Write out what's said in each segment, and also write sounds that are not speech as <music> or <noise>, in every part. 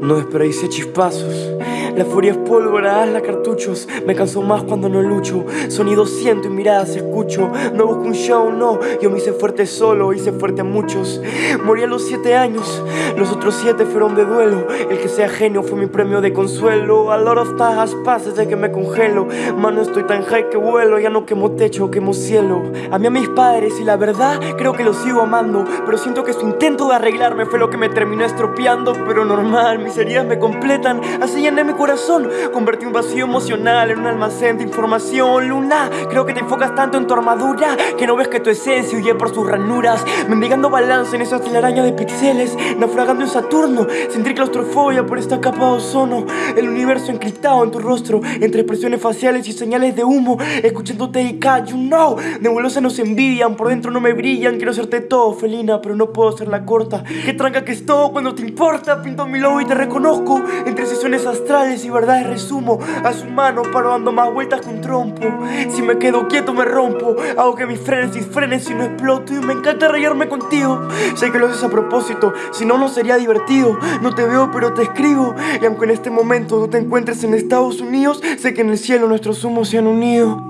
No desperdicié chispazos. La furia es pólvora, la cartuchos. Me canso más cuando no lucho. Sonido siento y miradas escucho. No busco un show, no. Yo me hice fuerte solo, hice fuerte a muchos. Morí a los siete años. Los otros siete fueron de duelo. El que sea genio fue mi premio de consuelo. A lot of tajas pases de que me congelo. Mano, estoy tan high que vuelo. Ya no quemo techo, quemo cielo. Amé a mis padres y la verdad creo que los sigo amando. Pero siento que su intento de arreglarme fue lo que me terminó estropeando. Pero normal, mis me completan. Así llené mi corazón. Convertí un vacío emocional en un almacén de información. Luna, creo que te enfocas tanto en tu armadura que no ves que tu esencia huye por sus ranuras. Mendigando balance en esa telaraña de píxeles. Naufragando en Saturno. Sentir claustrofobia por esta capa de ozono. El universo encriptado en tu rostro. Entre expresiones faciales y señales de humo. Escuchándote y you know. Nebulosas nos envidian, por dentro no me brillan. Quiero hacerte todo, felina, pero no puedo hacerla corta. Qué tranca que es todo cuando te importa. Pinto mi lobo y te reconozco Entre sesiones astrales y verdades resumo. A su mano paro dando más vueltas que un trompo. Si me quedo quieto me rompo. Hago que mis frenes frenen si no exploto. Y me encanta rayarme contigo. Sé que lo haces a propósito Si no, no sería divertido. No te veo pero te escribo. Y aunque en este momento no te encuentres en Estados Unidos Sé que en el cielo nuestros humos se han unido.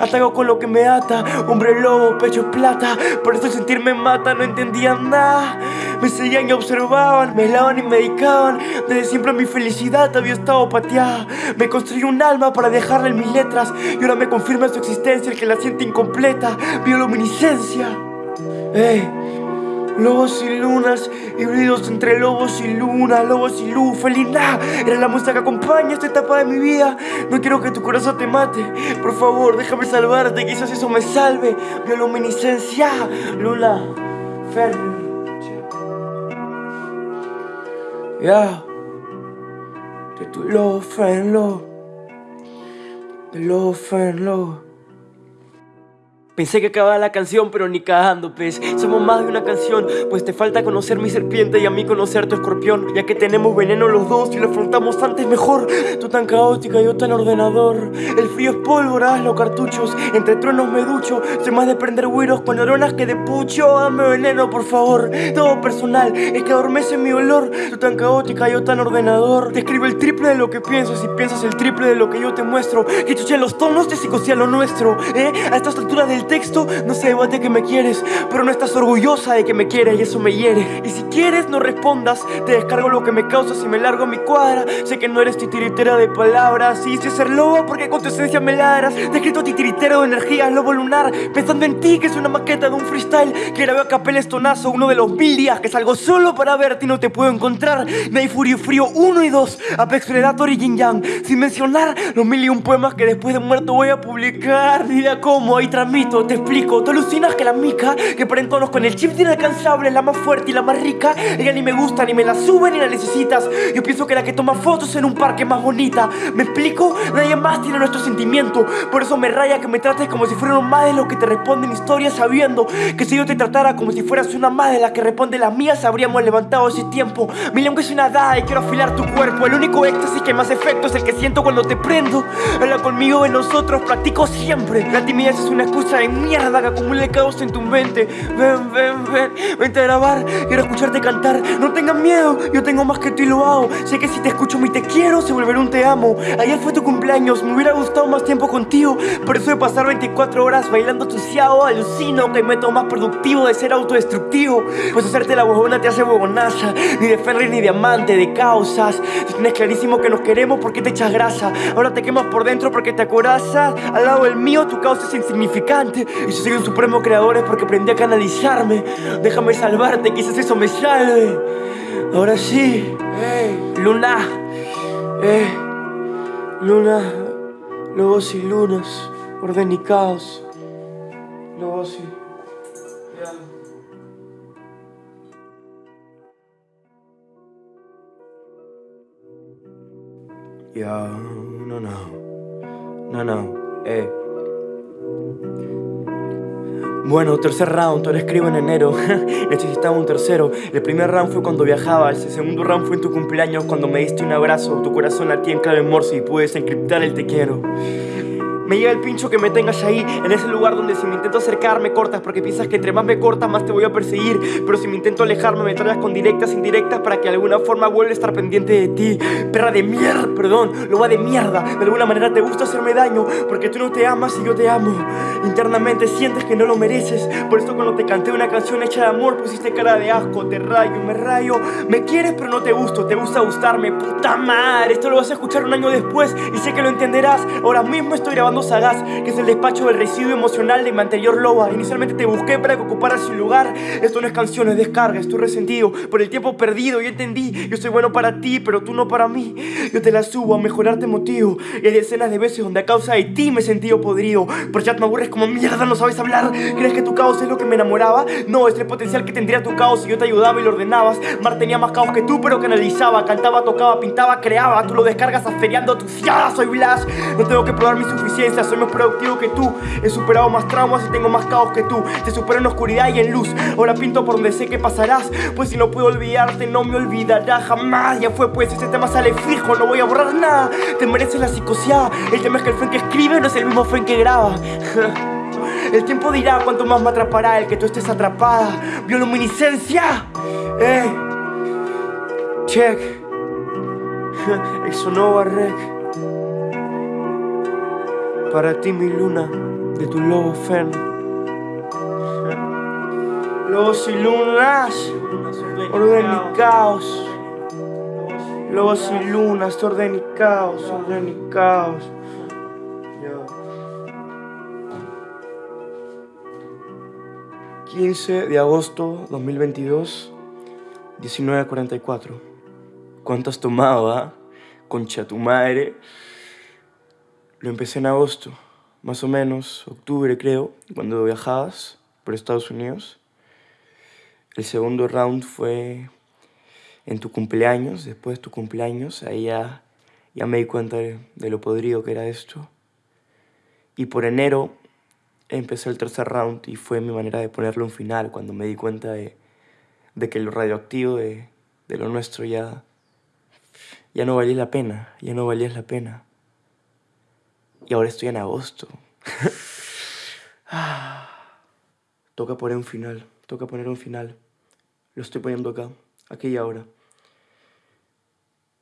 Ataco con lo que me ata Hombre lobo, pecho plata. Por eso sentirme mata, no entendían nada Me seguían y observaban Me helaban y medicaban Desde siempre mi felicidad había estado pateada Me construí un alma para dejarla en mis letras Y ahora me confirma su existencia El que la siente incompleta Bioluminiscencia Ey Lobos y lunas, híbridos entre lobos y luna, lobos y luz, felina. Era la música que acompaña esta etapa de mi vida. No quiero que tu corazón te mate. Por favor, déjame salvarte, quizás eso me salve. Bioluminiscencia, luna, fer. Ya. De tu lobo, friend, lo. De lobo, friend, lo. Pensé que acababa la canción, pero ni cagando, pez. Somos más de una canción, pues te falta conocer mi serpiente y a mí conocer tu escorpión. Ya que tenemos veneno los dos y lo afrontamos antes mejor. Tú tan caótica, yo tan ordenador. El frío es pólvora, los cartuchos. Entre truenos me ducho, soy más de prender güiros con neuronas que de pucho. Dame veneno, por favor, todo personal Es que adormece mi olor. Tú tan caótica, yo tan ordenador. Te escribo el triple de lo que pienso. Si piensas el triple de lo que yo te muestro. Que chuche los tonos de psicosía lo nuestro, eh A estas alturas del texto no se debate que me quieres Pero no estás orgullosa de que me quieres y eso me hiere. Y si quieres no respondas Te descargo lo que me causa si me largo mi cuadra. Sé que no eres titiritera de palabras Y si ser lobo porque con tu esencia me ladras Te he escrito titiritero de energía, lobo lunar Pensando en ti que es una maqueta de un freestyle. Que grabé a capel estonazo uno de los mil días Que salgo solo para verte y no te puedo encontrar. Hay Furio Frío 1 y 2 Apex Predator y Yin Yang. Sin mencionar los mil y un poemas que después de muerto voy a publicar. Mira cómo ahí te explico Tú alucinas que la mica Que por entonos con el chip inalcanzable Es la más fuerte y la más rica. Ella ni me gusta, ni me la sube, ni la necesitas. Yo pienso que la que toma fotos en un parque es más bonita. ¿Me explico? Nadie más tiene nuestro sentimiento. Por eso me raya que me trates como si fuera más de los que te responden historias Sabiendo que si yo te tratara como si fueras una más de las que responde las mías Habríamos levantado ese tiempo. Mi lengua es una dada y quiero afilar tu cuerpo. El único éxtasis que más efecto es el que siento cuando te prendo. Habla conmigo de nosotros, practico siempre. La timidez es una excusa de mierda que acumule caos en tu mente. Ven, ven, ven, vente a grabar. Quiero escucharte cantar, no tengas miedo Yo tengo más que tú y lo hago. Sé que si te escucho mi te quiero, se volverá un te amo. Ayer fue tu cumpleaños, me hubiera gustado más tiempo contigo. Por eso de pasar 24 horas bailando tu ciao Alucino que meto más productivo de ser autodestructivo. Pues hacerte la huevona te hace huevonaza. Ni de Ferry ni diamante, de causas. Si tienes clarísimo que nos queremos, ¿por qué te echas grasa? Ahora te quemas por dentro porque te acorazas. Al lado del mío tu causa es insignificante y si soy un supremo creador es porque aprendí a canalizarme. Déjame salvarte, quizás eso me salve. Ahora sí. Luna. Eh, Luna. Lobos y lunas. Orden y caos. Lobos y... Ya, no, no, no, no, eh. Bueno, tercer round, ahora escribo en enero. <laughs> Necesitaba un tercero. El primer round fue cuando viajabas El segundo round fue en tu cumpleaños Cuando me diste un abrazo Tu corazón latía en clave morse Y pude desencriptar el te quiero Me llega el pincho que me tengas ahí, en ese lugar donde si me intento acercar me cortas porque piensas que entre más me cortas más te voy a perseguir. Pero si me intento alejarme me traes con directas, indirectas para que de alguna forma vuelva a estar pendiente de ti. Perra de mierda, perdón, lo va de mierda. De alguna manera te gusta hacerme daño porque tú no te amas y yo te amo. Internamente sientes que no lo mereces. Por eso cuando te canté una canción hecha de amor pusiste cara de asco. Te rayo, me rayo. Me quieres pero no te gusto, te gusta gustarme. Puta madre, esto lo vas a escuchar un año después y sé que lo entenderás. Ahora mismo estoy grabando Sagaz, que es el despacho del residuo emocional de mi anterior loba. Inicialmente te busqué para que ocuparas su lugar. Esto no es canciones, descarga, estoy resentido por el tiempo perdido. Yo entendí, yo soy bueno para ti, pero tú no para mí. Yo te la subo a mejorarte motivo. Y hay decenas de veces donde a causa de ti me he sentido podrido. Por chat me aburres como mierda, no sabes hablar. ¿Crees que tu caos es lo que me enamoraba? No, es el potencial que tendría tu caos si yo te ayudaba y lo ordenabas. Mar tenía más caos que tú, pero canalizaba. Cantaba, tocaba, pintaba, creaba. Tú lo descargas aferiando tu fiada. Soy Blas. No tengo que probar mi suficiencia, soy más productivo que tú. He superado más traumas y tengo más caos que tú. Te supero en oscuridad y en luz. Ahora pinto por donde sé que pasarás. Pues si no puedo olvidarte, no me olvidará jamás. Ya fue, pues ese tema sale fijo, no voy a borrar nada. Te mereces la psicoseada. El tema es que el friend que escribe no es el mismo friend que graba. <laughs> El tiempo dirá cuánto más me atrapará el que tú estés atrapada. Bioluminiscencia. Eh. Check. <laughs> Exonova Rec. Para ti mi luna, de tu lobo fern. Lobos y lunas, orden y caos. Lobos y lunas, orden y caos, orden y caos. Yo. 15 de agosto 2022, 19.44. ¿Cuánto has tomado, ah? Concha tu madre. Lo empecé en agosto, más o menos, octubre creo, cuando viajabas por Estados Unidos. El segundo round fue en tu cumpleaños, después de tu cumpleaños, ahí ya, ya me di cuenta de, de lo podrido que era esto. Y por enero empezó el tercer round y fue mi manera de ponerle un final cuando me di cuenta de, de que lo radioactivo de, de, lo nuestro ya, ya no valía la pena, ya no valía la pena. Y ahora estoy en agosto. <sighs> toca poner un final, toca poner un final. Lo estoy poniendo acá, aquí y ahora.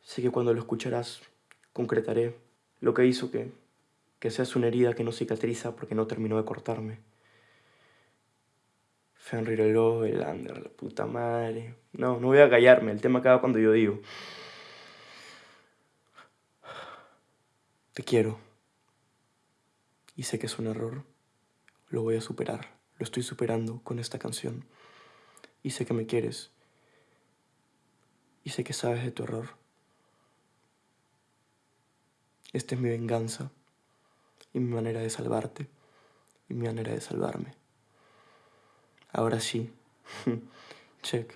Sé que cuando lo escucharás, concretaré lo que hizo que que seas una herida que no cicatriza porque no terminó de cortarme. Fenrir el Lander, la puta madre. No, no voy a callarme, el tema acaba cuando yo digo. Te quiero. Y sé que es un error. Lo voy a superar. Lo estoy superando con esta canción. Y sé que me quieres. Y sé que sabes de tu error. Esta es mi venganza y mi manera de salvarte y mi manera de salvarme. Ahora sí. <laughs> Check.